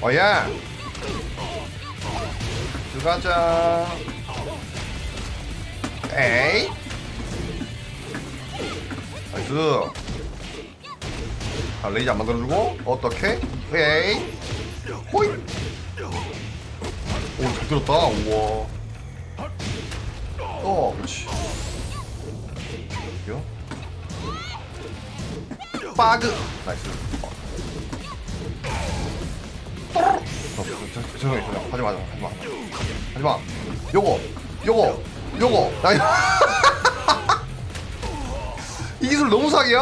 어야! 들어가자. 에이? 나이스. 아 레이지 안 만들어주고? 어떻게 에이? 호이 오잘 들었다. 우와. 어 그렇지. 여기요 빠그! 나이스 어. 어, 저, 저, 저, 죄송해요 죄송해요 하지마 하지마 하지마 요거 요거 요거 나이 이 기술 너무 사기야